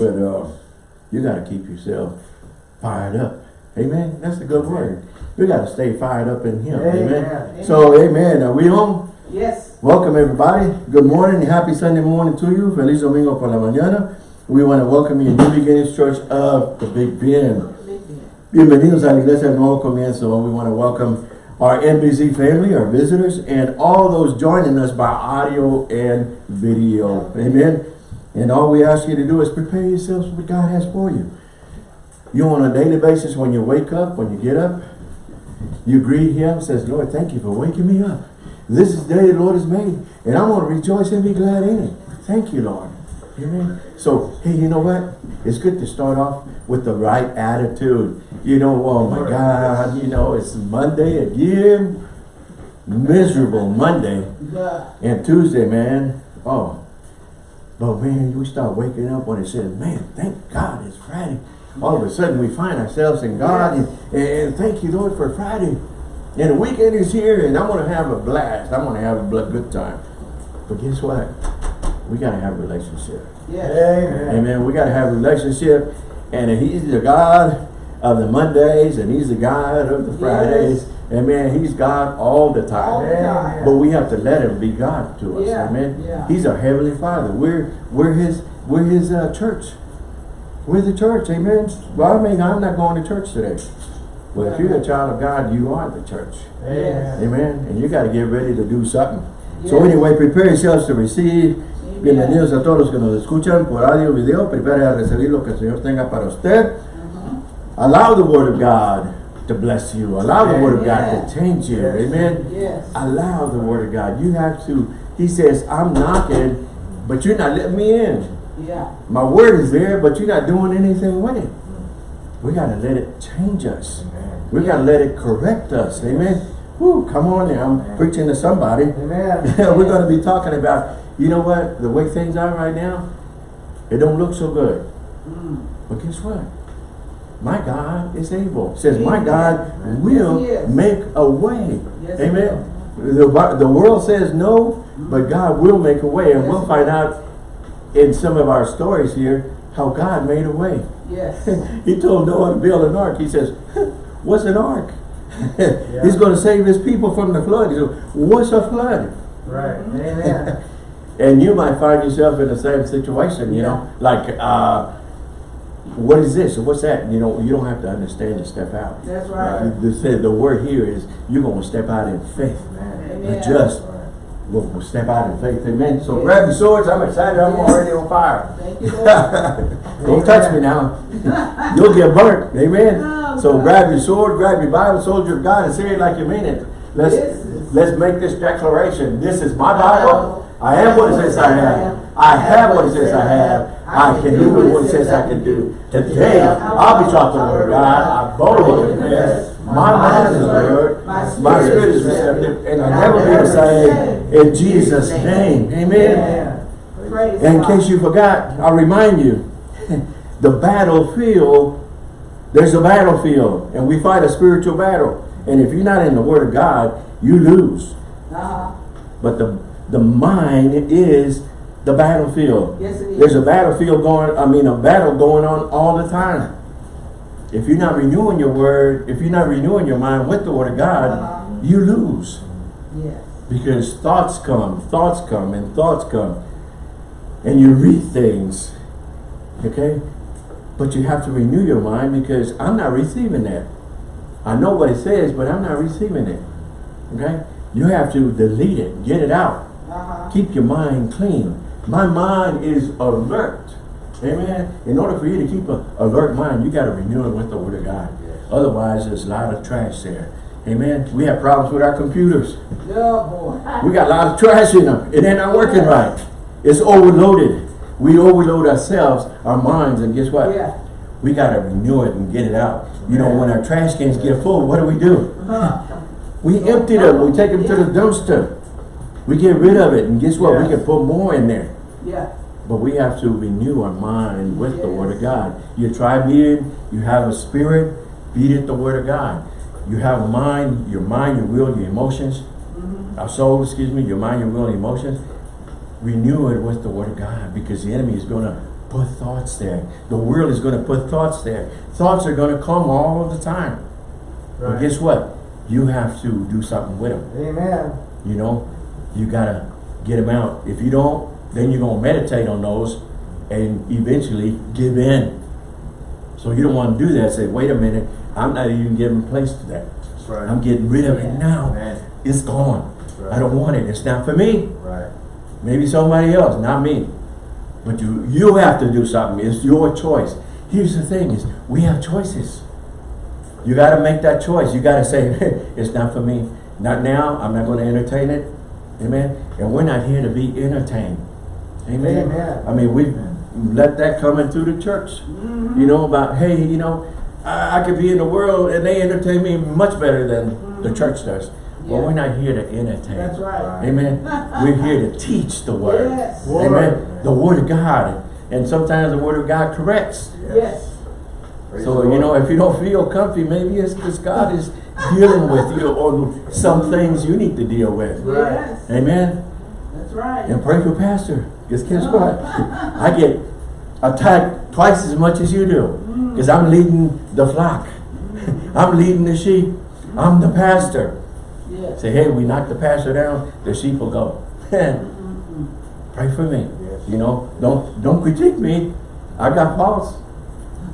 But uh, you got to keep yourself fired up. Amen. That's a good word. We got to stay fired up in Him. Amen. Amen. So, Amen. Are we on? Yes. Welcome everybody. Good morning. Happy Sunday morning to you. Feliz Domingo por la mañana. We want to welcome you to New Beginnings Church of the Big Bend. Bienvenidos a la Iglesia Nuevo Comienzo. We want to welcome our NBC family, our visitors, and all those joining us by audio and video. Amen. And all we ask you to do is prepare yourselves for what God has for you. You on a daily basis, when you wake up, when you get up, you greet Him, says, Lord, thank you for waking me up. This is the day the Lord has made, and I'm going to rejoice and be glad in it. Thank you, Lord. Amen. So, hey, you know what? It's good to start off with the right attitude. You know, oh my God, you know, it's Monday again. Miserable Monday. And Tuesday, man, oh. But man, we start waking up when it says, man, thank God it's Friday. All of a sudden we find ourselves in God and, and thank you, Lord, for Friday. And the weekend is here and I'm going to have a blast. I'm going to have a good time. But guess what? We got to have a relationship. Yes. Amen. Amen. We got to have a relationship. And he's the God of the Mondays and he's the God of the Fridays. Amen. He's God all the time. All the time. But we have to let him be God to us. Yeah, Amen. yeah. He's our heavenly Father. We're we're his we're his uh, church. We're the church. Amen. Well, I mean, I'm not going to church today. Well, if you're a child of God, you are the church. Amen. Amen. And you got to get ready to do something. So anyway, prepare yourselves to receive. Amen. Bienvenidos a todos los que nos escuchan por audio video. Prepare a recibir lo que el Señor tenga para usted. Allow the Word of God to bless you. Allow the Word of God Yeah. to change you. Yes. Amen. Yes. Allow the Word of God. You have to. He says, I'm knocking, but you're not letting me in. Yeah. My Word is there, but you're not doing anything with it. We got to let it change us. Amen. We got to let it correct us. Amen. Whew, come on now. I'm preaching to somebody. Amen. We're going to be talking about, you know what, the way things are right now, it don't look so good. Mm. But guess what? My God is able. It says, my God will Yes, make a way. Yes, Amen. The, the world says no, but God will make a way. And Yes, we'll find out in some of our stories here how God made a way. Yes. he told Noah to build an ark. He says, what's an ark? He's going to save his people from the flood. He said, what's a flood? Right. Amen. And you might find yourself in the same situation, you know, like, uh, what is this? or What's that? You know, you don't have to understand to step out. That's right. The, the, the word here is you're going to step out in faith. Amen. Amen. Just will will step out in faith. Amen. So grab your swords. I'm excited. I'm Yes. already on fire. Thank you, Don't touch me now. You'll get burnt. Amen. Oh, so God. grab your sword, grab your Bible, soldier of God, and say it like you mean it. Let's Yes. let's make this declaration. This is my Bible. I am what it says I am. I have what it says I have. I can do what it says I can do. Today, I'll be taught the word of God. I boldly confess. My mind is alert. My spirit is receptive. And I'll never be same. In Jesus' name. Amen. And in case you forgot, I'll remind you, the battlefield, there's a battlefield, and we fight a spiritual battle. And if you're not in the Word of God, you lose. But the the mind is the battlefield. Yes, it is. There's a battlefield going, I mean, a battle going on all the time. If you're not renewing your word, if you're not renewing your mind with the Word of God, Uh-huh. you lose. Yes. Because thoughts come, thoughts come, and thoughts come. And you read things. Okay? But you have to renew your mind because I'm not receiving that. I know what it says, but I'm not receiving it. Okay? You have to delete it, get it out. Uh-huh. Keep your mind clean. My mind is alert. Amen. In order for you to keep an alert mind, you got to renew it with the Word of God. Otherwise, there's a lot of trash there. Amen. We have problems with our computers. Yeah, boy. We got a lot of trash in them. It ain't not working right. It's overloaded. We overload ourselves, our minds, and guess what? Yeah. We got to renew it and get it out. You know, when our trash cans get full, what do we do? Uh-huh. We empty them. We take them to the dumpster. We get rid of it, and guess what? We can put more in there. Yeah. But we have to renew our mind with the Word of God. You try being, you have a spirit, beat it the Word of God. You have a mind, your mind, your will, your emotions, mm-hmm. our soul, excuse me, your mind, your will, and emotions. Renew it with the Word of God because the enemy is going to put thoughts there. The world is going to put thoughts there. Thoughts are going to come all of the time. But Right. guess what? You have to do something with them. Amen. You know, you gotta get them out. If you don't, then you're gonna meditate on those and eventually give in. So you don't want to do that. Say, wait a minute, I'm not even giving place to that. That's right. I'm getting rid of it now. Man. It's gone. Right. I don't want it. It's not for me. Right. Maybe somebody else, not me. But you you have to do something. It's your choice. Here's the thing is we have choices. You gotta make that choice. You gotta say, it's not for me. Not now. I'm not gonna entertain it. Amen. And we're not here to be entertained. Amen. Amen. I mean, we let that come into the church. Mm-hmm. You know, about hey, you know, I, I could be in the world and they entertain me much better than the mm-hmm. church does. Well, Yeah. we're not here to entertain. That's right. Amen. We're here to teach the word. Yes. Amen. The word of God. And sometimes the word of God corrects. Yes. Praise So, you know, if you don't feel comfy, maybe it's because God is dealing with you on some things you need to deal with. Right. Yes. Amen. That's right. And pray for pastor. Because guess what? I get attacked twice as much as you do. Because I'm leading the flock. I'm leading the sheep. I'm the pastor. Say, hey, we knock the pastor down, the sheep will go. Pray for me. Yes. You know, don't don't critique me. I got faults.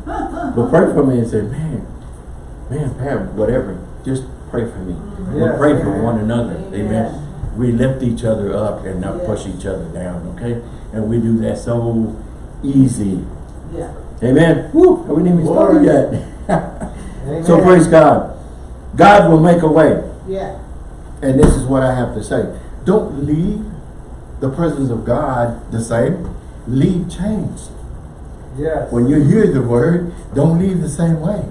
but pray for me and say, man, man, Pam, whatever. Just pray for me. Mm-hmm. We Yes, pray for one another. Amen. Amen. We lift each other up and not push each other down, okay? And we do that so easy. Yeah. Amen. Woo, we didn't even Glory. yet. Amen. so praise God. God will make a way. Yeah. And this is what I have to say. Don't leave the presence of God the same. Leave changed. Yes. When you hear the word, don't leave the same way.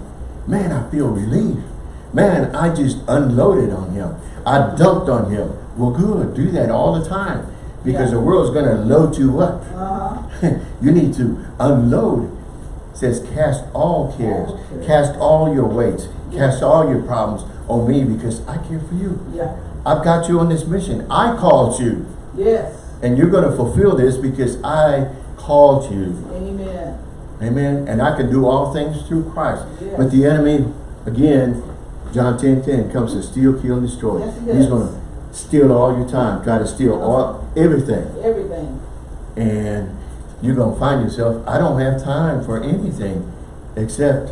Man, I feel relief. Man, I just unloaded on him. I dumped on him. Well, good. Do that all the time. Because Yeah. the world's going to load you up. Uh-huh. you need to unload. It says cast all cares. All cares. Cast all your weights. Cast all your problems on me because I care for you. Yeah. I've got you on this mission. I called you. Yes. And you're going to fulfill this because I called you. Amen. Amen. And I can do all things through Christ. Yes. But the enemy, again, John 10, 10, comes to steal, kill, and destroy. Yes, he He's going to steal all your time, try to steal all everything. Everything. And you're going to find yourself, I don't have time for anything except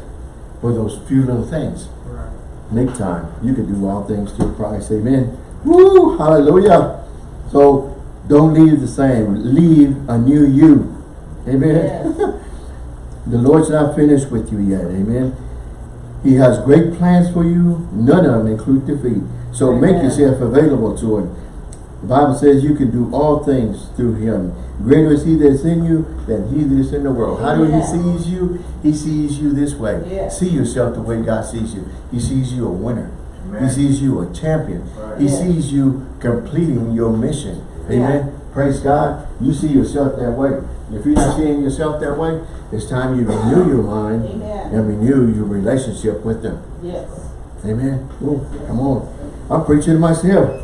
for those few little things. Right. Make time. You can do all things through Christ. Amen. Woo! Hallelujah. So don't leave the same. Leave a new you. Amen. Yes. the Lord's not finished with you yet. Amen. He has great plans for you. None of them include defeat. So make yourself available to Him. The Bible says you can do all things through Him. Greater is He that's in you than He that's in the world. How do He Amen. sees you? He sees you this way. Yes. See yourself the way God sees you. He sees you a winner. Amen. He sees you a champion. Right. He Yes. sees you completing your mission. Amen. Praise God. You see yourself that way. If you're not seeing yourself that way, it's time you renew your mind Amen. and renew your relationship with them. Yes. Amen. Ooh, come on. I'm preaching to myself.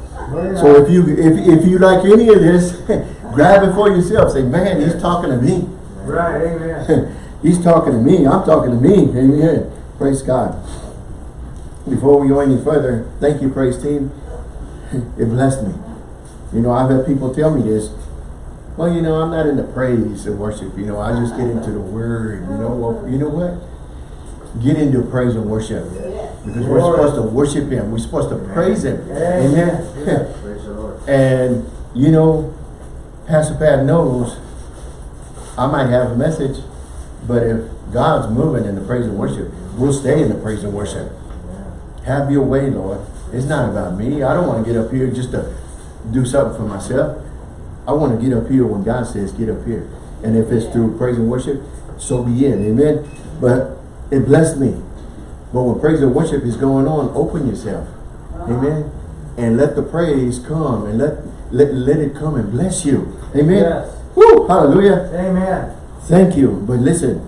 So if you if, if you like any of this, grab it for yourself. Say, man, he's talking to me. Right. Amen. he's talking to me. I'm talking to me. Amen. Praise God. Before we go any further, thank you, praise team. It blessed me. You know, I've had people tell me this. Well, you know, I'm not into praise and worship. You know, I just get into the word. You know, well, you know what? Get into praise and worship. Yes. Because we're supposed to worship Him. We're supposed to praise Him. Amen. Amen. Praise the Lord. and, you know, Pastor Pat knows I might have a message, but if God's moving in the praise and worship, we'll stay in the praise and worship. Have your way, Lord. It's not about me. I don't want to get up here just to do something for myself. I want to get up here when God says get up here. And if it's through praise and worship, so be it. Amen. But it blessed me. But when praise and worship is going on, open yourself. Uh-huh. Amen. And let the praise come and let let, let it come and bless you. Amen. Yes. Woo, hallelujah. Amen. Thank you. But listen,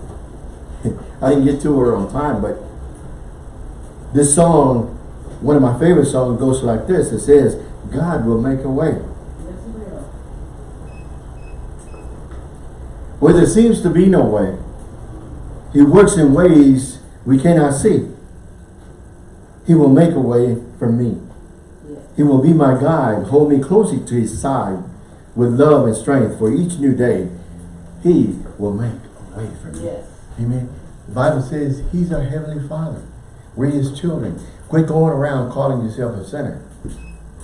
I didn't get to her on time, but this song, one of my favorite songs goes like this. It says, God will make a way. Yes, he will. Where there seems to be no way, he works in ways we cannot see. He will make a way for me. He will be my guide, hold me closely to his side with love and strength for each new day. He will make a way for me. Yes. Amen. The Bible says he's our heavenly father. We're his children. Quit going around calling yourself a sinner.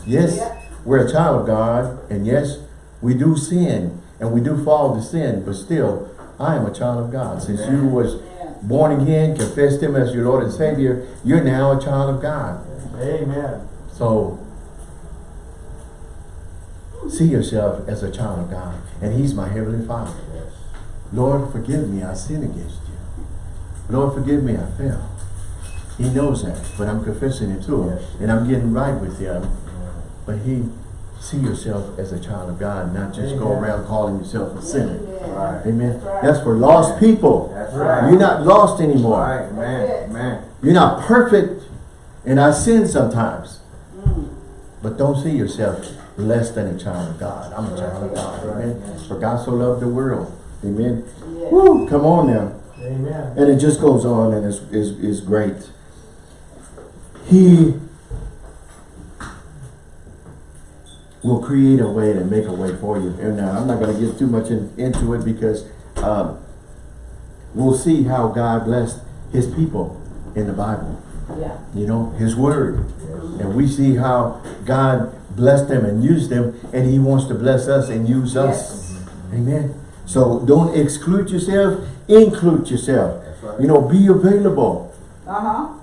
Yes, Yeah. we're a child of God, and yes, we do sin, and we do fall to sin, but still, I am a child of God. Since you was born again, confessed him as your Lord and Savior, you're now a child of God. Amen. So, see yourself as a child of God, and he's my heavenly father. Yes. Lord, forgive me, I sin against you. Lord, forgive me, I fell. He knows that, but I'm confessing it to him, Yes. and I'm getting right with him. But he, see yourself as a child of God, not just go around calling yourself a sinner. Amen. Right. Amen. That's right. That's for lost people. That's right. You're not lost anymore. Right, man, man. You're not perfect, and I sin sometimes. Mm. But don't see yourself less than a child of God. I'm a child of God. Amen. For God so loved the world. Amen. Yes. Woo, come on now. Amen. And it just goes on and is is is great. He will create a way to make a way for you. And now I'm not going to get too much in, into it because um, we'll see how God blessed his people in the Bible. Yeah. You know, his word. Yes. And we see how God blessed them and used them and he wants to bless us and use us. Amen. So don't exclude yourself, include yourself. That's right. You know, be available. Uh-huh.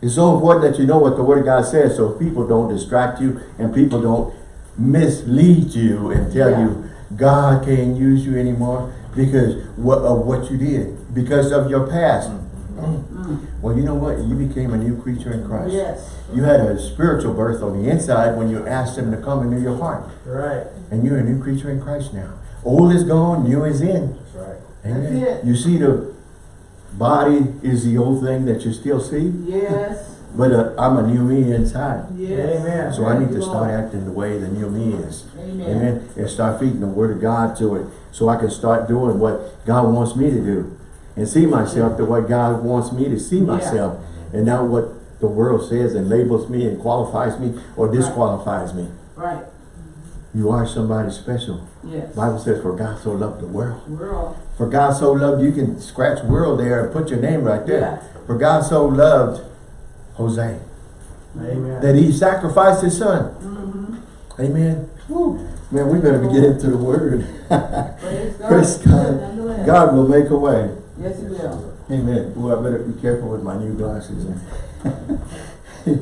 It's so important that you know what the Word of God says so people don't distract you and people don't mislead you and tell Yeah. you God can't use you anymore because of what you did, because of your past. Mm. Well, you know what? You became a new creature in Christ. Yes. You had a spiritual birth on the inside when you asked Him to come into your heart. Right. And you're a new creature in Christ now. Old is gone, new is in. That's right. Amen. That's it. You see the body is the old thing that you still see, Yes. But uh, I'm a new me inside. Yes. Amen. So I need to start acting the way the new me is. Amen. Amen. And start feeding the word of God to it. So I can start doing what God wants me to do. And see myself the way God wants me to see Yeah. myself. And not what the world says and labels me and qualifies me or disqualifies me. Right. You are somebody special. Yes. Bible says, for God so loved the world. World. For God so loved, you can scratch world there and put your name right there. Yeah. For God so loved Jose, Amen. that he sacrificed his son. Mm-hmm. Amen. Woo. Man, we better get into the word. Praise God. Praise God. God will make a way. Yes, He will. Amen. Boy, I better be careful with my new glasses.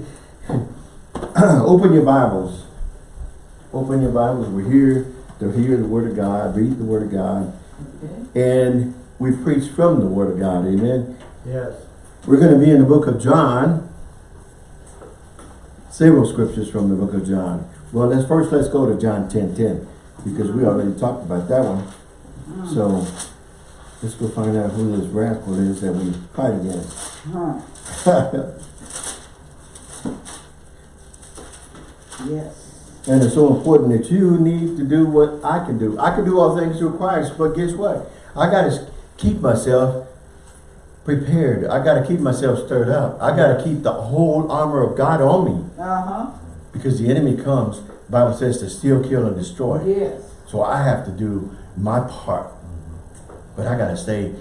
Open your Bibles. Open your Bibles. We're here to hear the Word of God, read the Word of God, Okay. and we preach from the Word of God. Amen. Yes. We're going to be in the book of John. Several scriptures from the book of John. Well, let's first let's go to John 10, 10, because we already talked about that one. Mm. So let's go find out who this rascal is that we fight against. Yes. And it's so important that you need to do what I can do. I can do all things through Christ, but guess what? I got to keep myself prepared. I got to keep myself stirred up. I got to keep the whole armor of God on me Uh-huh. because the enemy comes, Bible says, to steal, kill, and destroy. Yes. So I have to do my part. But I got to stay,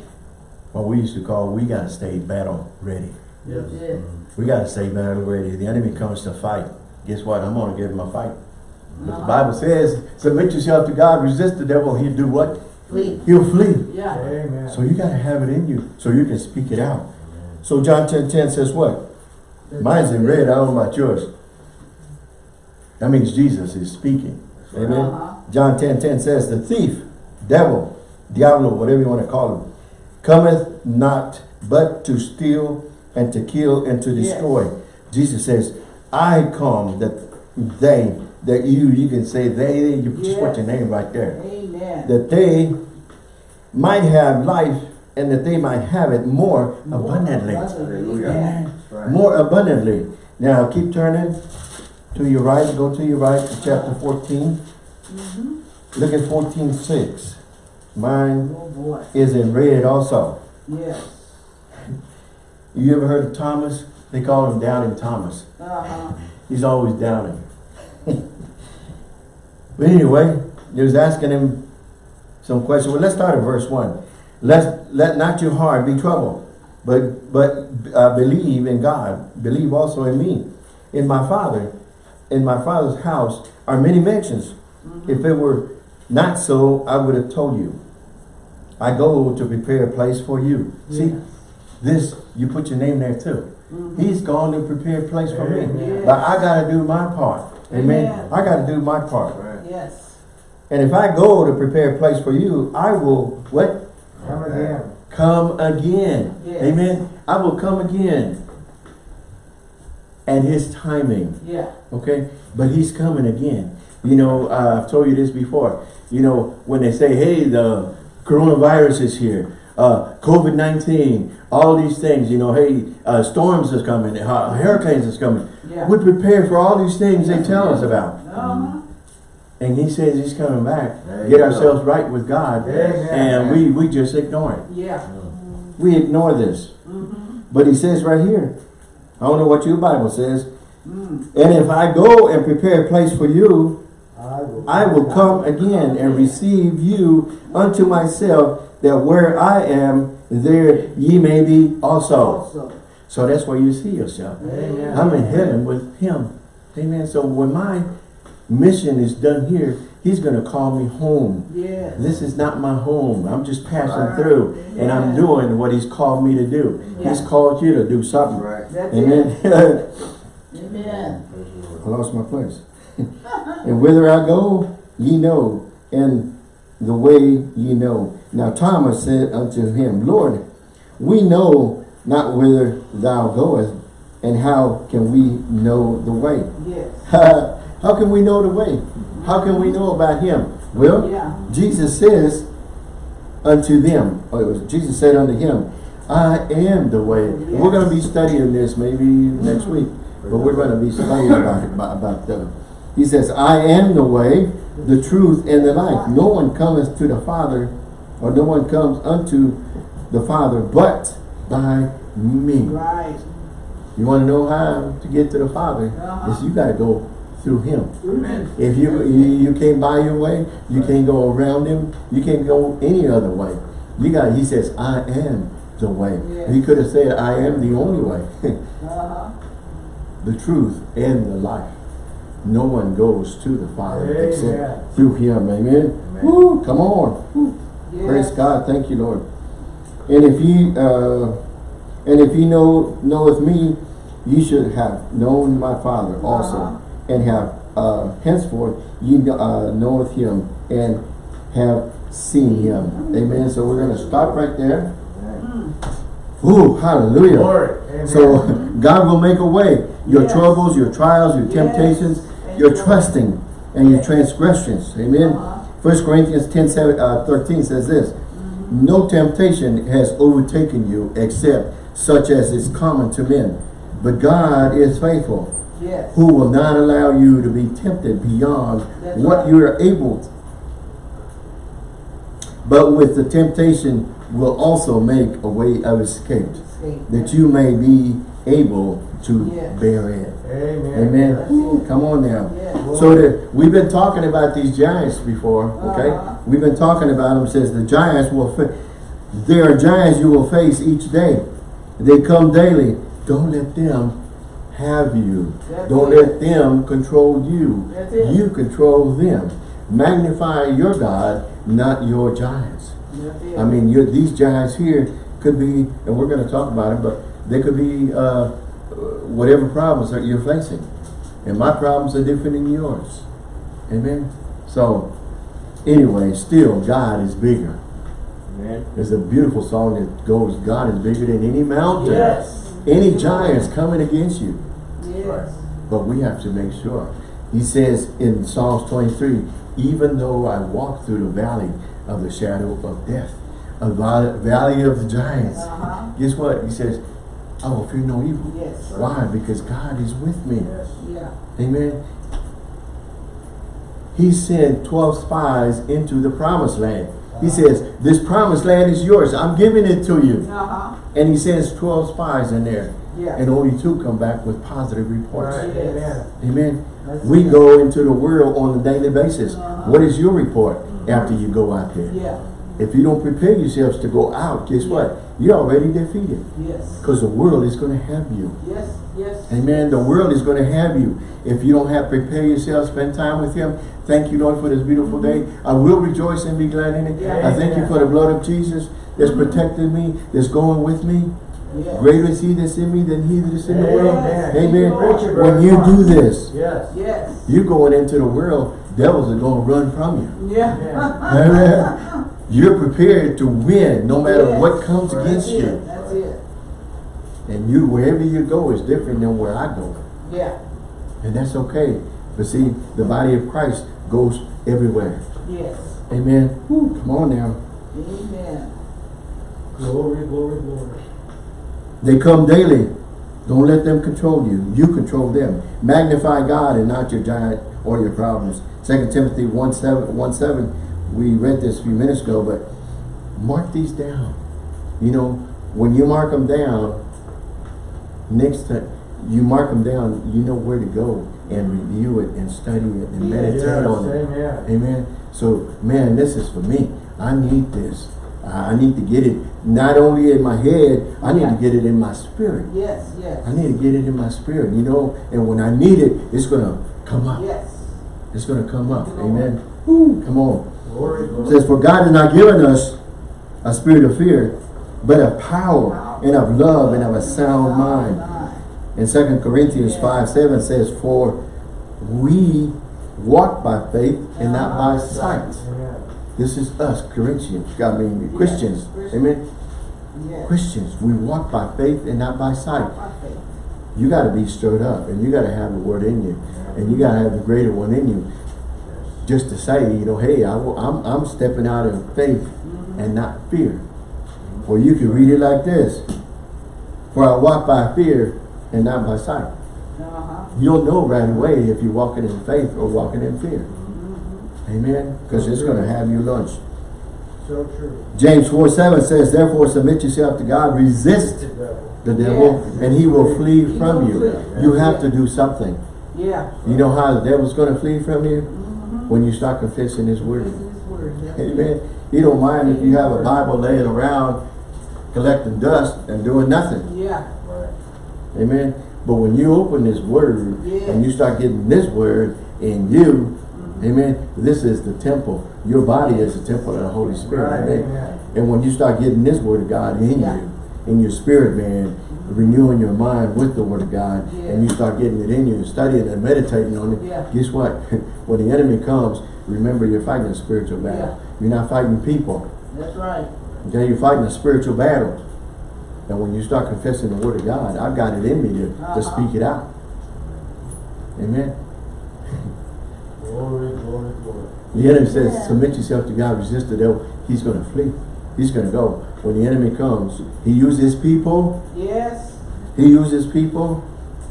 what we used to call, we got to stay battle ready. Yes. Yes. We got to stay battle ready. The enemy comes to fight. Guess what? I'm going to give him a fight. But the Uh-huh. Bible says, submit yourself to God, resist the devil, he'll do what? Flee. He'll flee. Yeah. Amen. So you got to have it in you so you can speak it out. So John 10, 10 says what? Mine's in red, I don't know about yours. That means Jesus is speaking. Amen. Uh-huh. John 10, 10 says, the thief, devil, diablo, whatever you want to call him, cometh not but to steal and to kill and to Yes. destroy. Jesus says, I come that they, that you, you can say they, you just put your name right there. Amen. That they might have life and that they might have it more abundantly. Hallelujah. Amen. Right. More abundantly. Now keep turning to your right, go to your right to chapter 14. Mhm. Look at 14, 6. Mine Oh, is in red also. Yes. You ever heard of Thomas? They call him Doubting Thomas. Uh-huh. He's always doubting. but anyway, he was asking him some questions. Well, let's start at verse 1. Let, let not your heart be troubled, but, but uh, believe in God. Believe also in me. In my Father, in my Father's house are many mansions. If it were not so, I would have told you. I go to prepare a place for you. See, this, you put your name there too. He's gone to prepare a place for me. Amen. But I gotta do my part. Amen. Amen. I gotta do my part. And if I go to prepare a place for you, I will, what? Come again. Come again. Yes. Amen. I will come again. At his timing. Yeah. Okay? But he's coming again. You know, uh, I've told you this before. You know, when they say, hey, the coronavirus is here, uh, COVID-19, all these things, you know, hey, uh, storms is coming, uh, hurricanes is coming. Yeah. We prepare for all these things they tell us about. Uh-huh. And he says he's coming back. There Get you go. ourselves right with God. Amen. And we, we just ignore it. Yeah. We ignore this. Mm-hmm. But he says right here, I don't know what your Bible says, Mm. and if I go and prepare a place for you, I will. I will come again and receive you unto myself, that where I am, there ye may be also. Also. So that's where you see yourself. Amen. I'm in heaven with him. Amen. So when my mission is done here, he's going to call me home. Yes. This is not my home. I'm just passing Right. through and I'm doing what he's called me to do. He's called you to do something. Right. Amen. Amen. I lost my place. and whither I go, ye know, and the way ye know. Now Thomas said unto him, Lord, we know not whither thou goest, and how can we know the way? Yes. how can we know the way? How can we know about him? Well, Yeah. Jesus says unto them, or it was Jesus said unto him, I am the way. And We're going to be studying this maybe next week, but we're going to be studying about it, about, about the, he says, I am the way, the truth, and the life. No one cometh to the Father, or no one comes unto the Father, but by me. Right. You want to know how to get to the Father? Uh-huh. Is you got to go through Him. Amen. If you, you you can't buy your way, you can't go around him, you can't go any other way. You got he says, I am the way. Yes. He could have said, I am the only way, Uh-huh. the truth and the life. No one goes to the Father Amen. except through him. Amen. Amen. Woo, come on. Woo. Yes. Praise God. Thank you, Lord. And if ye uh and if ye know knoweth me, ye should have known my Father also, Uh-huh. And have uh henceforth ye uh, knoweth him and have seen him. Amen. So we're gonna stop right there. Amen. Ooh, hallelujah. Glory. Amen. So God will make a way. Your Yes. troubles, your trials, your Yes. temptations, Thank your you. trusting and your transgressions. Amen. Uh-huh. First Corinthians 10, 7, uh, 13 says this, No temptation has overtaken you except such as is common to men. But God is faithful, Yes. who will not allow you to be tempted beyond That's what right. you are able. to. But with the temptation will also make a way of escape, Escape. that you may be able to Yes. bear it. Amen. Amen. That's Come on now. Yes. So the, we've been talking about these giants before, okay? Uh-huh. We've been talking about them, says the giants will, fa- there are giants you will face each day. They come daily. Don't let them have you. That's Don't it. let them control you. You control them. Magnify your God, not your giants. I mean, you these giants here could be, and we're going to talk about it, but they could be uh, whatever problems that you're facing. And my problems are different than yours. Amen? So, anyway, still, God is bigger. Amen. There's a beautiful song that goes, God is bigger than any mountain. Yes. Any giants coming against you. Yes. But we have to make sure. He says in Psalms 23, even though I walk through the valley of the shadow of death, a val- valley of the giants, Uh-huh. guess what? He says, I will fear no evil. Yes. Why? Because God is with me. Yes. Yeah. Amen. He sent 12 spies into the promised land. He says, this promised land is yours. I'm giving it to you. Uh-huh. And he sends 12 spies in there. Yeah. And only two come back with positive reports. Right, Yes. amen. Amen. That's We it. go into the world on a daily basis. Uh-huh. What is your report after you go out there? Yeah. If you don't prepare yourselves to go out, guess what? You're already defeated. Yes. Because the world is going to have you. Yes. Yes. Amen. The world is going to have you. If you don't have prepare yourself, spend time with Him. Thank you, Lord, for this beautiful day. I will rejoice and be glad in it. Yeah. I thank you for the blood of Jesus that's protecting me, that's going with me. Yes. Greater is He that's in me than He that is in the world. Yes. Amen. When you do this, Yes. Yes. you going into the world, devils are going to run from you. Yeah. Amen. You're prepared to win no matter Yes. what comes That's against it. you. That's it. And you, wherever you go, is different than where I go. Yeah. And that's okay. But see, the body of Christ goes everywhere. Yes. Amen. Whew, come on now. Amen. Glory, glory, glory. They come daily. Don't let them control you. You control them. Magnify God and not your giant or your problems. 2 Timothy 1 7, 1 7 we read this a few minutes ago, but mark these down. You know, when you mark them down, next time you mark them down, you know where to go and review it and study it and meditate Yes, on it. amen. Amen. So, man, this is for me. I need this. I I need to get it not only in my head, I need Yeah. to get it in my spirit. Yes. Yes. I need to get it in my spirit, you know, and when I need it, it's going to come up. Yes. It's going to come up. Come. Amen. Woo, come on. Glory, glory. says, for God has not given us a spirit of fear, but of power and of love and of a sound mind. In 2 Corinthians 5, 7 says, for we walk by faith and not by sight. This is us, Corinthians, I mean. Christians. Amen. Christians, we walk by faith and not by sight. You got to be stirred up and you got to have the word in you. And you got to have the greater one in you. Just to say, you know, hey, I, am I'm stepping out in faith and not fear. Or you can read it like this. For I walk by fear and not by sight. Uh-huh. You'll know right away if you're walking in faith or walking in fear. Mhm. Amen. Because it's going to have you lunch. So true. James 4 7 says, Therefore submit yourself to God, resist The devil. the devil, Yes. and he will flee He from will you. flee. You have to do something. Yeah. You know how the devil's going to flee from you? When you start confessing his word. This his word. That's. Amen. He don't mind if you have a Bible laying around collecting dust and doing nothing. Yeah. Right. Amen. But when you open this word Yes. and you start getting this word in you, Mhm. amen, this is the temple. Your body is the temple of the Holy Spirit. Right, Amen. amen. And when you start getting this word of God in Yeah. you, in your spirit, man, renewing your mind with the word of God, and you start getting it in you, and studying and meditating on it, Yeah. guess what? when the enemy comes, remember you're fighting a spiritual battle. Yeah. You're not fighting people. That's right. Okay, you're fighting a spiritual battle. And when you start confessing the word of God, I've got it in me to, Uh-huh. to speak it out. Amen. Glory, glory, glory. The enemy says, Yeah. submit yourself to God, resist the devil. He's going to flee. He's going to go. When the enemy comes, he uses people. Yes. He uses people.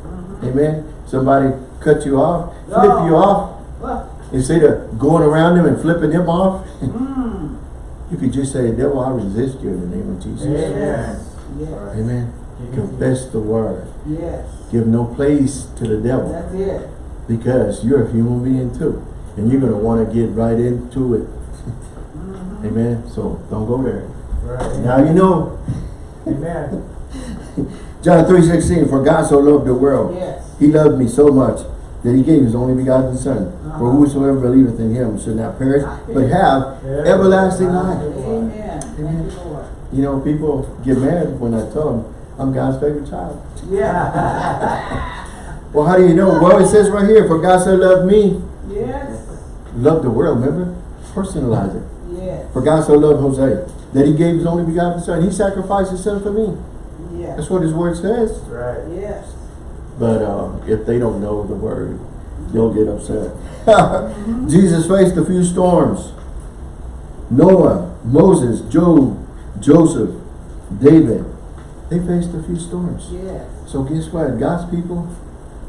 Mhm. Amen. Somebody cut you off, flip you off. Well, Instead of going around them and flipping them off, mm. you could just say, devil, I resist you in the name of Jesus. Amen. Yes. Yes. Amen. Confess the word. Yes. Give no place to the devil. That's it. because you're a human being too. And you're going to want to get right into it. Amen. So don't go there. Right. Now you know, Amen. John 3.16, For God so loved the world, Yes. he loved me so much that he gave his only begotten son. For Uh-huh. whosoever believeth in him should not perish, but have everlasting life. Amen. Thank you, You know, people get mad when I tell them, I'm God's favorite child. Yeah. Well, how do you know? Well, it says right here, for God so loved me, yes. loved the world, remember? Personalize it. Yes. For God so loved Jose, that he gave his only begotten son. He sacrificed his son for me. Yes. That's what his word says. Right. Yes. But uh, if they don't know the word, they'll get upset. Jesus faced a few storms. Noah, Moses, Job, Joseph, David, they faced a few storms. Yes. So guess what? God's people,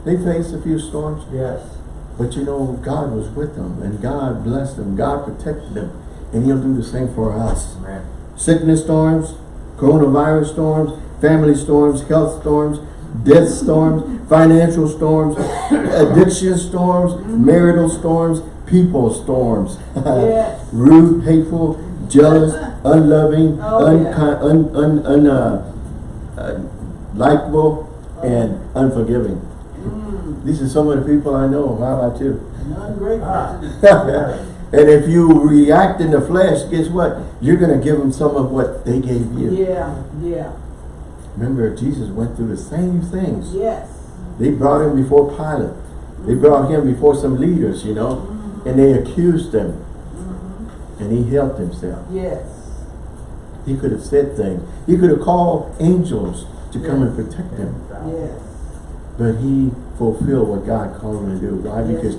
they faced a few storms. Yes. But you know, God was with them and God blessed them. God protected them. And he'll do the same for us. Amen. Sickness storms, coronavirus storms, family storms, health storms, death storms, financial storms, addiction storms, marital storms, people storms. Yes. Rude, hateful, jealous, unloving, Oh, yeah. unkind, un, un, un, uh, uh, likable, and unforgiving. Mm, These are some of the people I know. How about you? great Ah. And if you react in the flesh, guess what? You're going to give them some of what they gave you. Yeah, yeah, Remember, Jesus went through the same things. yes. They brought him before Pilate. They brought him before some leaders, you know, mm-hmm. and they accused him. Mm-hmm. And he helped himself. Yes. He could have said things. He could have called angels to come and protect him. Yes. But he fulfilled what God called him to do. Why? Yes, Because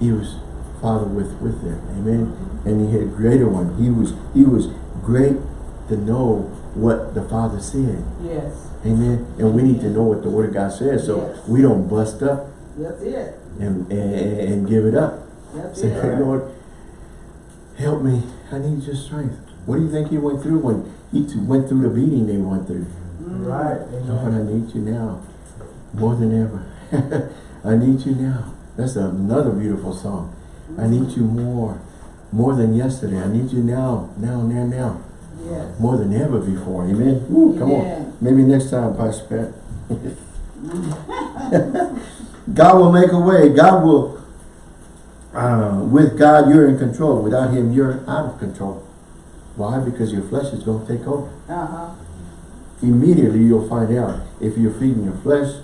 he was Father with, with them. Amen. And he had a greater one. He was he was great to know what the Father said. Yes. Amen. And we need to know what the Word of God says so Yes. we don't bust up That's it. and, and, and give it up. That's Say, it. hey, Lord, help me. I need your strength. What do you think he went through when he went through the beating they went through? Mm. Right. Lord, I need you now. More than ever. I need you now. That's another beautiful song. I need you more. More than yesterday. I need you now. Now, now, now. Yes. More than ever before. Amen. Woo, come on. Maybe next time, Pastor Pat. God will make a way. God will, uh, with God, you're in control. Without him, you're out of control. Why? Because your flesh is going to take over. Uh-huh. Immediately, you'll find out if you're feeding your flesh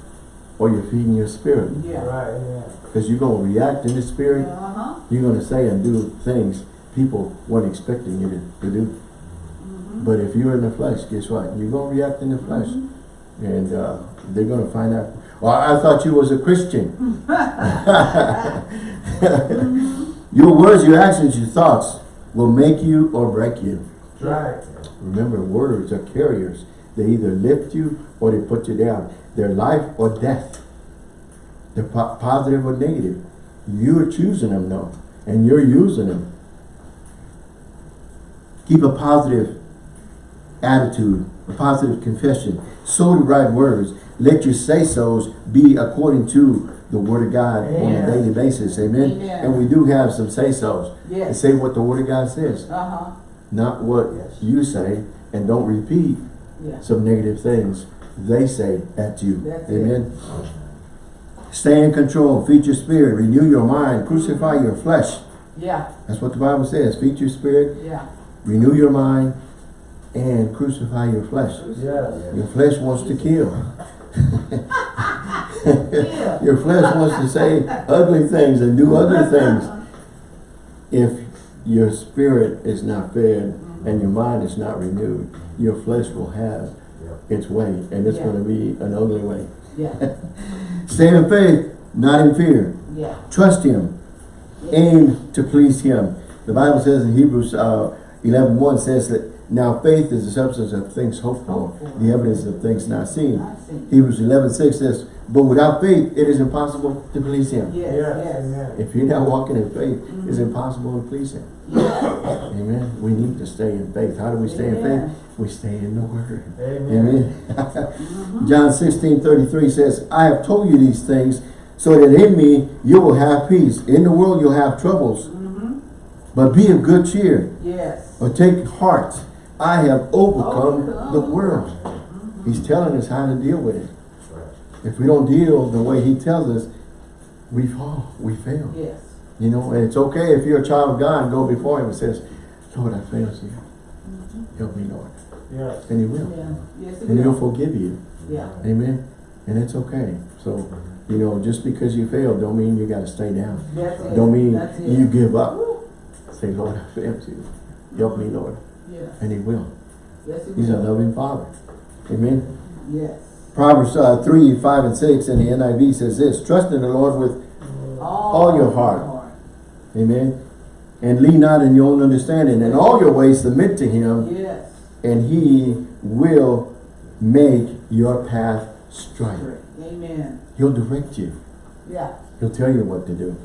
or you're feeding your spirit. Yeah. Right. Amen. Because you're going to react in the spirit. Uh-huh. You're going to say and do things people weren't expecting you to, to do. Mm-hmm. But if you're in the flesh, guess what? You're going to react in the flesh. And uh, they're going to find out, well, I thought you was a Christian. your words, your actions, your thoughts will make you or break you. That's right. Remember, words are carriers. They either lift you or they put you down. They're life or death. They're po positive or negative. You're choosing them though, and you're using them. Keep a positive attitude, a positive confession. So the right words. Let your say-sos be according to the Word of God on a daily basis. Amen. Amen. And we do have some say-sos. And Yes. say what the Word of God says, Uh-huh. not what Yes. you say, and don't repeat Yeah. some negative things they say at you. That's it. Stay in control, feed your spirit, renew your mind, crucify your flesh. Yeah. That's what the Bible says. Feed your spirit, Yeah. renew your mind, and crucify your flesh. Yes. Your flesh wants to kill. Your flesh wants to say ugly things and do ugly things. If your spirit is not fed and your mind is not renewed, your flesh will have its way and it's Yeah. going to be an ugly way. Yeah. Stay in faith, not in fear. Yeah. Trust Him. Aim to please Him. The Bible says in Hebrews uh, 11, 1 says that now faith is the substance of things hoped for, Hoped for. the evidence of things not seen. I see. Hebrews 11, 6 says, but without faith, it is impossible to please Him. Yes. Yes. Yes. If you're not walking in faith, it's impossible to please Him. Yeah. Amen. We need to stay in faith. How do we stay in faith? We stay in the Word. Amen. Amen. Uh-huh. John 16, 33 says, I have told you these things so that in me you will have peace. In the world you'll have troubles. Mm-hmm. But be of good cheer. Yes. Or take heart. I have overcome Overcome. the world. Mm-hmm. He's telling us how to deal with it. If we don't deal the way he tells us, we fall. We fail. Yes. You know, and it's okay if you're a child of God and go before him and says, Lord, I failed you. Mm-hmm. Help me, Lord. Yes. And he will. Yeah. Yes, And he'll will. forgive you. Yeah. Amen. And it's okay. So, you know, just because you failed don't mean you got to stay down. That's it. Don't mean you give up. Woo. Say, Lord, I failed you. Help me, Lord. And he will. Yes, He's a loving father. Amen. Yes. Proverbs uh, 3, 5, and 6 in the NIV says this, Trust in the Lord with, All, your heart. amen, and lean not in your own understanding. In all your ways submit to him, Yes. And he will make your path straight. Amen. He'll direct you. Yeah. He'll tell you what to do.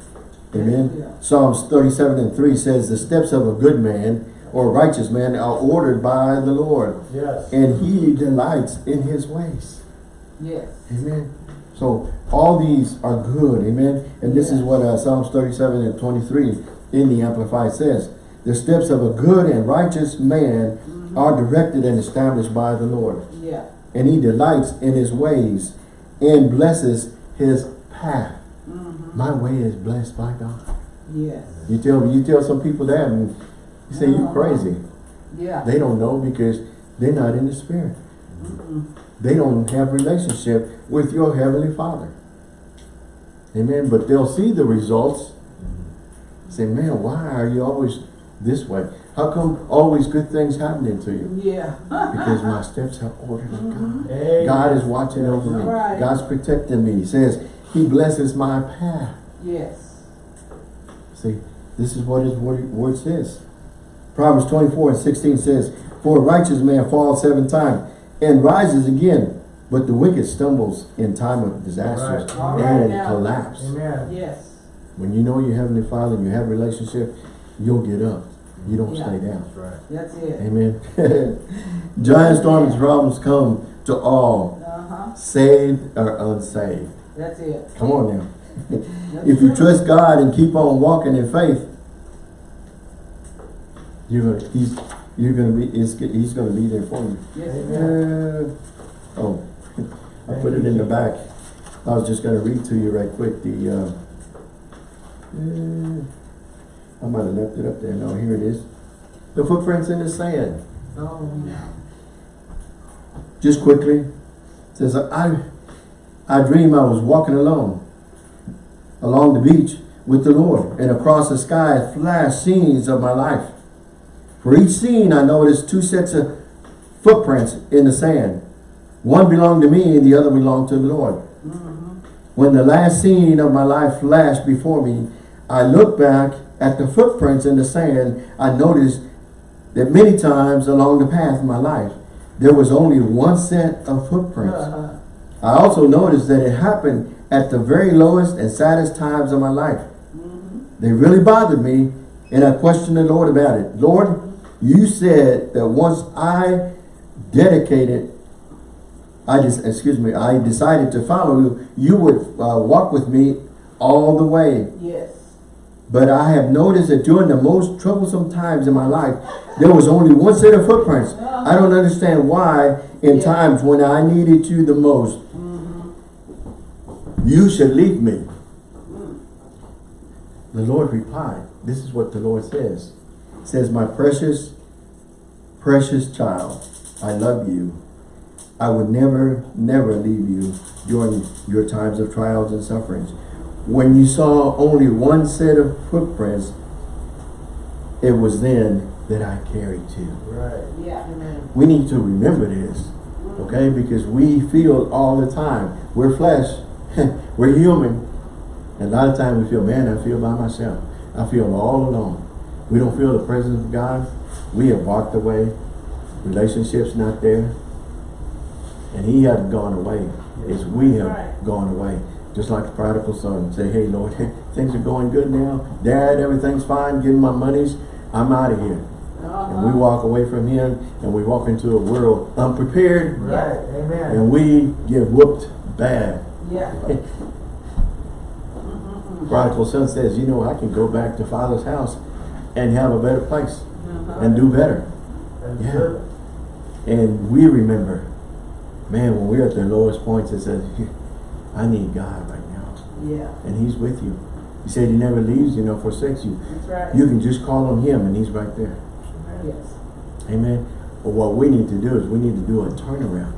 Amen. Yeah. Psalms 37 and 3 says, The steps of a good man or righteous man are ordered by the Lord, Yes. and he delights in his ways. Yes. Amen. So all these are good. Amen. And this is what uh, Psalms 37 and 23 in the Amplified says. The steps of a good and righteous man are directed and established by the Lord. Yeah. And he delights in his ways and blesses his path. Mm-hmm. My way is blessed by God. Yes. You tell you tell some people that and you say you Uh-huh. crazy. Yeah. They don't know because they're not in the spirit. Mm-mm. They don't have relationship with your heavenly Father. Amen. But they'll see the results. Say, man, why are you always this way? How come always good things happening to you? Yeah. Because my steps are ordered of God. Mm-hmm. Amen. God is watching over me. Right. God's protecting me. He says, He blesses my path. yes. See, this is what His word, word says. Proverbs 24 and 16 says, For a righteous man falls seven times and rises again, but the wicked stumbles in time of disaster Right. All right and now. collapse. Amen. Yes. When you know your Heavenly Father and you have a relationship, you'll get up. You don't Yeah. stay down. That's right. That's it. Amen. Giant storms problems come to all, Uh-huh. saved or unsaved. That's it. Come on now. If you trust God and keep on walking in faith, you're gonna he's you're gonna be he's, he's gonna be there for you. Yes. Amen. Uh, oh, I put it in the back. I was just gonna read to you right quick the uh, eh, I might have left it up there. No, here it is. The footprints in the sand. Oh, yeah. Just quickly. It says I I dream I was walking alone along the beach with the Lord and across the sky flashed scenes of my life. For each scene I noticed two sets of footprints in the sand. One belonged to me and the other belonged to the Lord. Mm-hmm. When the last scene of my life flashed before me, I looked back at the footprints in the sand. I noticed that many times along the path of my life, there was only one set of footprints. Uh-huh. I also noticed that it happened at the very lowest and saddest times of my life. Mm-hmm. They really bothered me, and I questioned the Lord about it. Lord, you said that once I dedicated, I just, excuse me, I decided to follow you, you would uh, walk with me all the way. Yes. But I have noticed that during the most troublesome times in my life, there was only one set of footprints. I don't understand why in Yeah. times when I needed you the most, Mm-hmm. you should leave me. The Lord replied, this is what the Lord says. It says, my precious, precious child, I love you. I would never, never leave you during your times of trials and sufferings. When you saw only one set of footprints, it was then that I carried you. Right. Yeah. Amen. We need to remember this, okay? Because we feel all the time. We're flesh. We're human. And a lot of times we feel, man, I feel by myself. I feel all alone. We don't feel the presence of God. We have walked away. Relationships not there. And he hasn't gone away. It's we have Right. gone away. Just like the prodigal son. Say, hey, Lord, things are going good now. Dad, everything's fine. Give me my monies. I'm out of here. Uh-huh. And we walk away from him and we walk into a world unprepared Right. Amen. and we get whooped bad. Yeah. Prodigal son says, you know, I can go back to father's house and have a better place Uh-huh. and do better. And Yeah. And we remember, man, when we're at the lowest points, it says, I need God right now. Yeah. And he's with you. He said he never leaves you nor forsakes you. That's right. You can just call on him and he's right there. Yes. Amen. But what we need to do is we need to do a turnaround.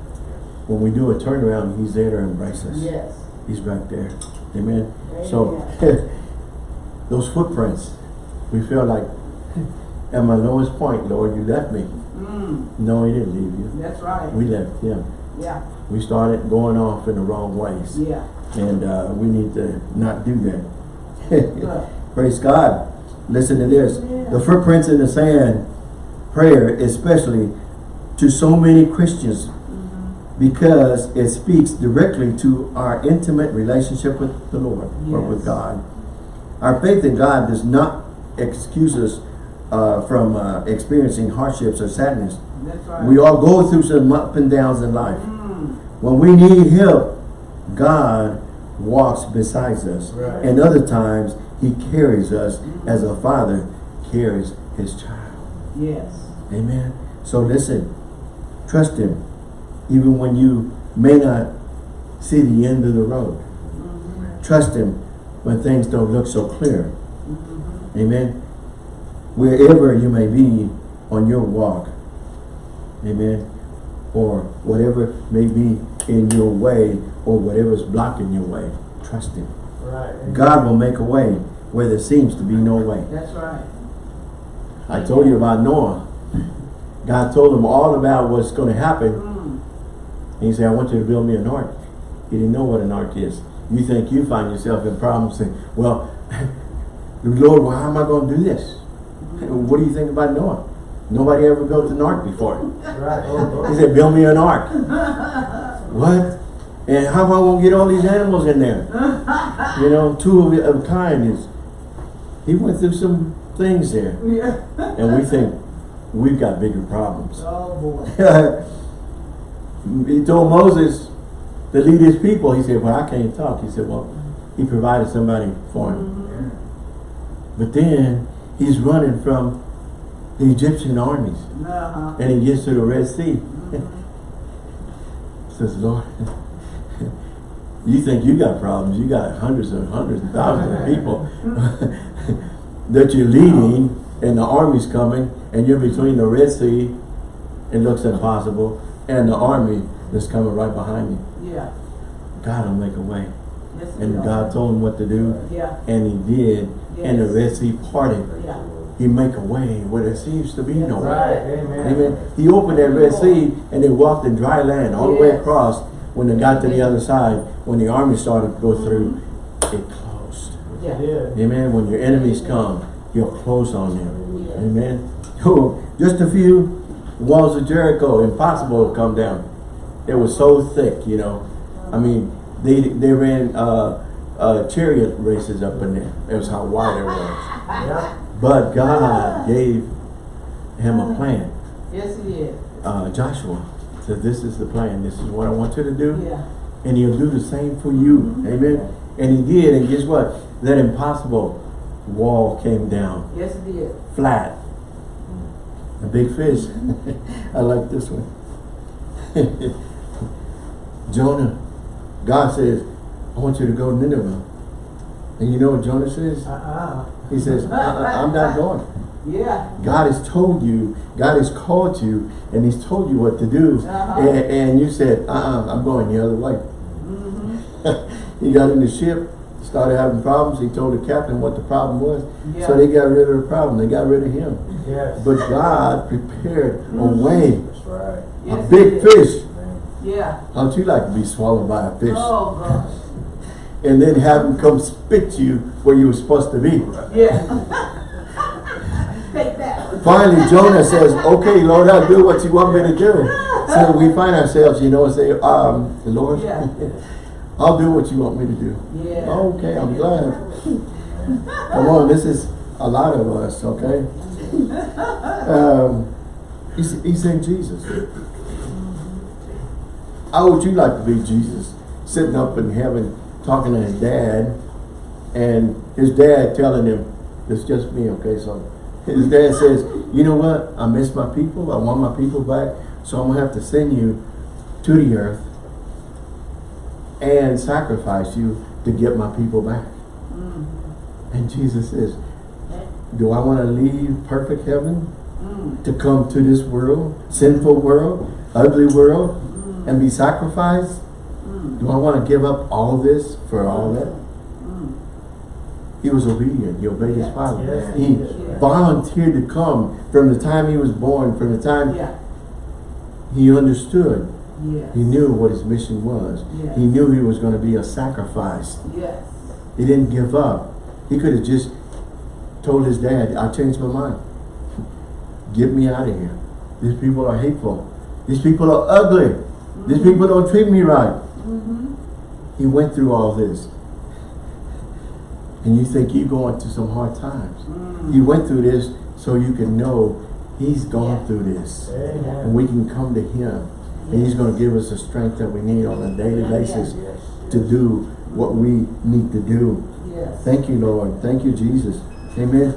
When we do a turnaround, he's there to embrace us. Yes. He's right there. Amen. So those footprints, we feel like at my lowest point, Lord, you left me. Mm. No, he didn't leave you. That's right. We left him. Yeah. We started going off in the wrong ways. Yeah. And uh, we need to not do that. Praise God. Listen to this. Yeah. The footprints in the sand prayer, especially to so many Christians, because it speaks directly to our intimate relationship with the Lord or with God. Our faith in God does not excuse us uh, from uh, experiencing hardships or sadness. That's right. We all go through some up and downs in life. Mm. When we need help, God walks beside us. Right. And other times, he carries us as a father carries his child. Yes. Amen. So listen, trust him, even when you may not see the end of the road. Trust him when things don't look so clear. Amen. Wherever you may be on your walk. Amen. Or whatever may be in your way or whatever's blocking your way. Trust him. Right. God will make a way where there seems to be no way. That's right. I told you about Noah. God told him all about what's going to happen. Mm. He said, I want you to build me an ark. He didn't know what an ark is. You think you find yourself in problems saying, well, Lord, well, how am I going to do this? What do you think about Noah? Nobody ever built an ark before. Right. He said, build me an ark. what? And how am I going to get all these animals in there? You know, two of, of kind is, he went through some things there. Yeah. And we think we've got bigger problems. Oh, boy. he told Moses to lead his people. He said, well, I can't talk. He said, well, he provided somebody for him. Mm-hmm. But then he's running from the Egyptian armies. Uh-huh. And he gets to the Red Sea. Says, Lord, you think you got problems. You got hundreds and hundreds and thousands of people that you're leading and the army's coming and you're between the Red Sea, it looks impossible, and the army that's coming right behind you. Yeah. God will make a way. Yes, And God told him what to do. Yeah. and he did, and the Red Sea parted. Yeah. He make a way where there seems to be no way. Right. Amen. Amen. He opened that Red Sea and they walked in dry land all the way across. When they got to the other side, when the army started to go through, it closed. Yeah. Yeah. Amen. When your enemies come, you'll close on them. Yes. Amen. Oh, just a few walls of Jericho, impossible to come down. It was so thick, you know. I mean, they they ran uh, uh, chariot races up in there. It was how wide it was. Yeah. But God gave him a plan. Yes, it is. uh, Joshua said, this is the plan. This is what I want you to do. Yeah. And he'll do the same for you. Amen. And he did. And guess what? That impossible wall came down Yes, it is. flat. A big fish. I like this one. Jonah, God says, I want you to go to Nineveh. And you know what Jonah says? Uh-uh. He says, "Uh-uh, I'm not going. Yeah. God has told you, God has called you, and He's told you what to do, Uh-huh. and, and you said, uh-uh, I'm going the other way. Mm-hmm. he got in the ship, started having problems. He told the captain what the problem was. Yeah. So they got rid of the problem. They got rid of him. Yes. But God prepared a way, That's right. Yes, a big fish. Yeah. How'd you like to be swallowed by a fish? Oh, gosh. And then have him come spit to you where you were supposed to be. Yeah. Take that. Finally, Jonah says, okay, Lord, I'll do what you want me to do. So we find ourselves, you know, and say, um, Lord, Yeah. I'll do what you want me to do. Yeah. Okay, I'm glad. Come on, this is a lot of us, okay? Um, he's, he's in Jesus. How would you like to be Jesus? Sitting up in heaven, talking to his dad, and his dad telling him, it's just me, okay? So his dad says, you know what? I miss my people. I want my people back. So I'm going to have to send you to the earth and sacrifice you to get my people back. Mm. And Jesus says, do I want to leave perfect heaven Mm. to come to this world, sinful world, ugly world, and be sacrificed? Mm. Do I want to give up all this for all that? Mm. He was obedient. He obeyed his father. Yes, He did. volunteered to come from the time he was born, from the time Yeah. he understood. Yes. He knew what his mission was. Yes. He knew he was going to be a sacrifice. Yes. He didn't give up. He could have just told his dad, I changed my mind. Get me out of here. These people are hateful. These people are ugly. These people don't treat me right. Mm-hmm. He went through all this. and you think you're going through some hard times. Mm. He went through this so you can know he's gone Yeah. through this. And we can come to him. And he's going to give us the strength that we need on a daily basis Yes. to do what we need to do. Yes. Thank you, Lord. Thank you, Jesus. Amen.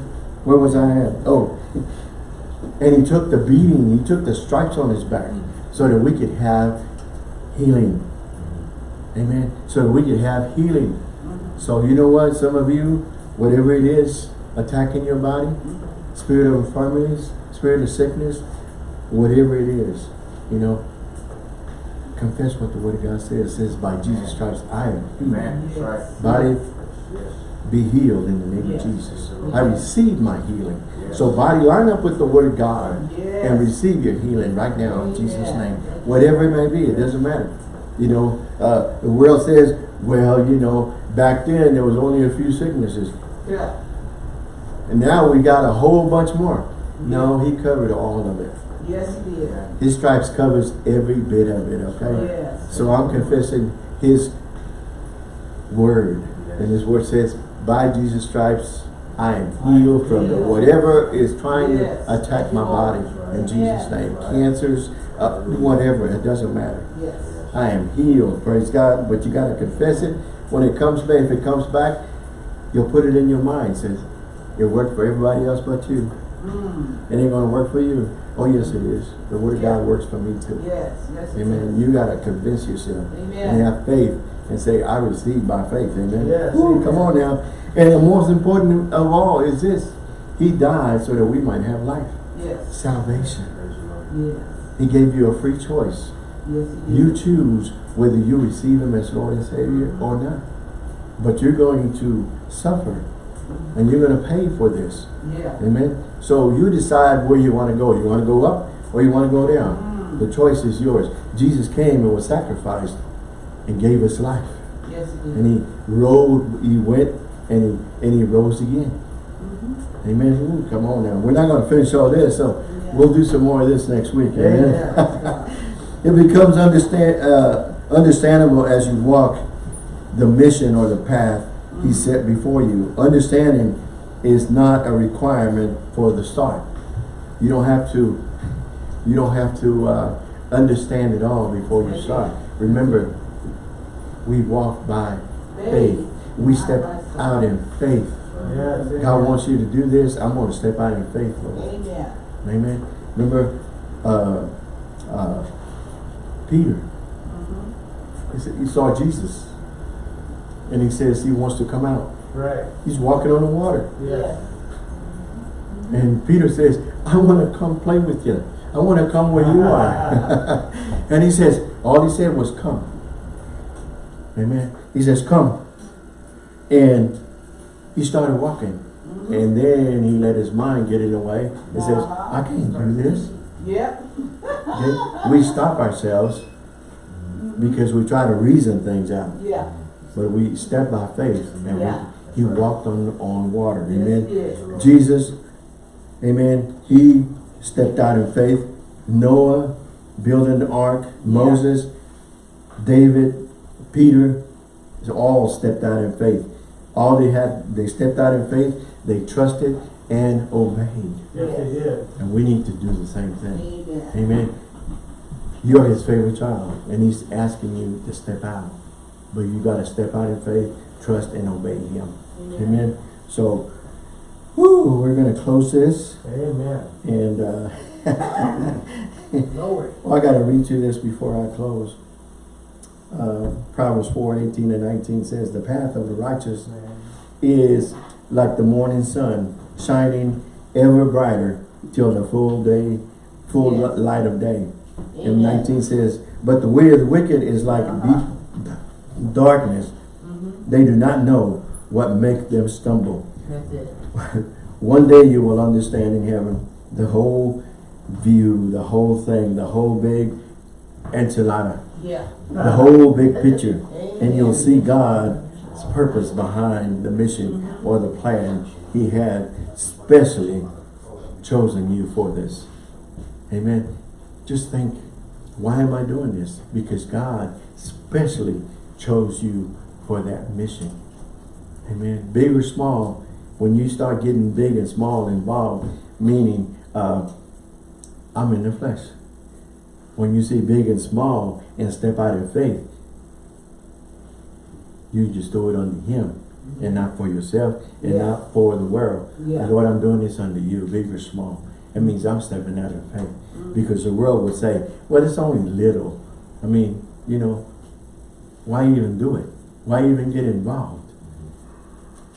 Where was I at? Oh. And he took the beating, he took the stripes on his back so that we could have healing. Amen. So we could have healing. So you know what? Some of you, whatever it is attacking your body, spirit of infirmities, spirit of sickness, whatever it is, you know, confess what the word of God says. It says, by Jesus Christ, I am healed. Amen. Right. Body Yes. be healed in the name Yes. of Jesus. I receive my healing. Yes. So body, line up with the word of God and receive your healing right now in Jesus' name. Whatever it may be, it doesn't matter. You know, uh, the world says, well, you know, back then there was only a few sicknesses. Yeah. And now we got a whole bunch more. No, he covered all of it. Yes, he did. His stripes covers every bit of it, okay? Yes. So I'm confessing his word. And his word says, by Jesus stripes, I am healed from the, whatever is trying Yes. to attack my body. In Jesus' Yes. name. Cancers, uh, whatever, it doesn't matter. I am healed, praise God. But you got to confess it. When it comes back, if it comes back, you'll put it in your mind. Says, it worked for everybody else but you. Mm. It ain't going to work for you. Oh, yes, it is. The word of Yeah. God works for me too. Yes. Yes. Amen. is. You got to convince yourself Amen. and have faith and say, I receive by faith. Amen. Yes, amen. come on now. And the most important of all is this. He died so that we might have life. Yes. Salvation. Praise the Lord. Yes. He gave you a free choice. Yes. You choose whether you receive him as Lord and Savior or not. But you're going to suffer. And you're going to pay for this. Yeah. Amen. So you decide where you want to go. You want to go up or you want to go down. Mm. The choice is yours. Jesus came and was sacrificed and gave us life. Yes, he. And he rode, he went and he and he rose again. Mhm. Amen. Ooh, come on now. We're not going to finish all this, so Yeah. we'll do some more of this next week. Amen. Yeah. it becomes understand uh, understandable as you walk the mission or the path he set before you. Understanding is not a requirement for the start. You don't have to you don't have to uh, understand it all before you start. Remember, we walk by faith. We step out in faith. God wants you to do this. I'm going to step out in faith, Lord. Amen. Amen. Remember, uh, uh, Peter. Mhm. He, said, he saw Jesus, and he says he wants to come out. Right. He's walking on the water, Yes. and Peter says, "I want to come play with you. I want to come where you are." and he says, all he said was, "Come." Amen. He says, "Come," and he started walking. And then he let his mind get in the way. He says, I can't do this. Yep. Okay? We stop ourselves because we try to reason things out. Yeah. But we step by faith and Yeah. we, he walked on, on water. Yes, Amen. he did. Jesus, amen, he stepped out in faith. Noah building the ark, Moses, David, Peter, all stepped out in faith. All they had, they stepped out in faith, they trusted and obeyed. Yes, they did. And we need to do the same thing. Amen. Amen. You're his favorite child, and he's asking you to step out. But you got to step out in faith, trust, and obey him. Amen. So, whoo, we're going to close this. Amen. And uh, No well, I got to read you this before I close. Uh, Proverbs 4, 18 and 19 says, The path of the righteous is like the morning sun, shining ever brighter till the full day, full Yes. light of day. And Amen. 19 says, But the way of the wicked is like Uh-huh. deep darkness. Mhm. They do not know what makes them stumble. That's it. One day you will understand in heaven the whole view, the whole thing, the whole big enchilada, Yeah. the whole big picture. And you'll see God's purpose behind the mission or the plan he had specially chosen you for this. Amen. Just think, why am I doing this? Because God specially chose you for that mission. Amen. Big or small, when you start getting big and small involved, meaning uh, I'm in the flesh. When you see big and small and step out in faith, you just do it unto him and not for yourself and Yeah. not for the world. Yeah. Lord, I'm doing this unto you, big or small. It means I'm stepping out in faith. Because the world would say, well, it's only little. I mean, you know, why even do it? Why even get involved?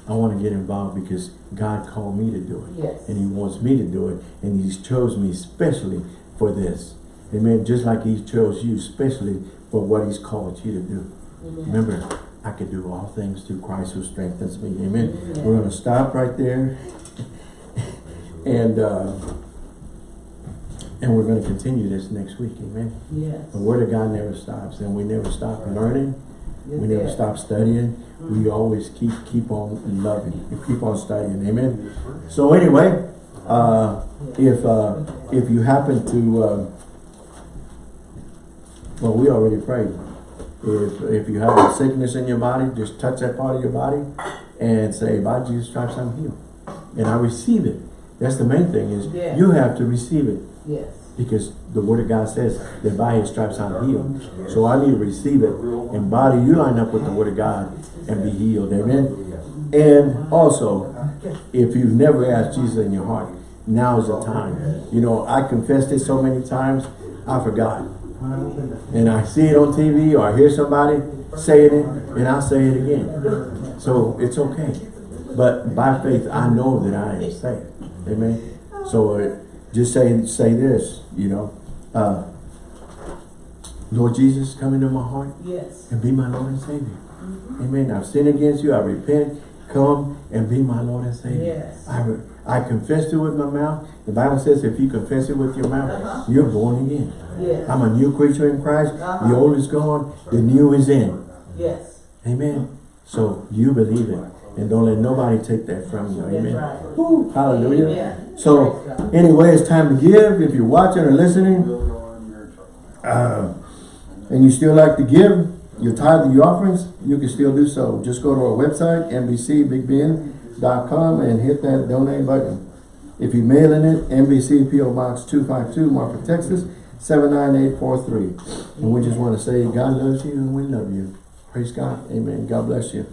I want to get involved because God called me to do it. Yes. And he wants me to do it. And he's chose me especially for this. Amen. Just like he chose you especially for what he's called you to do. Amen. Remember, I can do all things through Christ who strengthens me. Amen. Amen. We're going to stop right there. and uh, and we're going to continue this next week. Amen. Yes. The Word of God never stops. And we never stop learning. Yes, We never yes. stop studying. We always keep keep on loving. We keep on studying. Amen. So anyway, uh, if uh, if you happen to, uh, well, we already prayed. If if you have a sickness in your body, just touch that part of your body and say, "By Jesus' stripes, I'm healed," and I receive it. That's the main thing is Yeah. you have to receive it Yes. because the word of God says that by his stripes I'm healed. So I need to receive it. And body, you line up with the word of God and be healed. Amen. And also, if you've never asked Jesus in your heart, now is the time. You know, I confessed it so many times, I forgot. And I see it on TV or I hear somebody saying it, and I'll say it again. So it's okay. But by faith, I know that I am saved. Amen. So uh, just say say this, you know, uh, Lord Jesus, come into my heart Yes. and be my Lord and Savior. Amen. I've sinned against you. I repent. Come and be my Lord and Savior. Yes. I, I confessed it with my mouth. The Bible says if you confess it with your mouth, you're born again. Yes. I'm a new creature in Christ. The Uh-huh. The old is gone. The new is in. Yes. Amen. So you believe it. And don't let nobody take that from you. Amen. right. Woo, hallelujah. Amen. So anyway, it's time to give. If you're watching or listening, uh, and you still like to give your tithe and your offerings, you can still do so. Just go to our website, NBCBigBend.com and hit that donate button. If you're mailing it, NBC PO Box 252, Marfa, Texas, 79843. And we just want to say God loves you and we love you. Praise God. Amen. God bless you.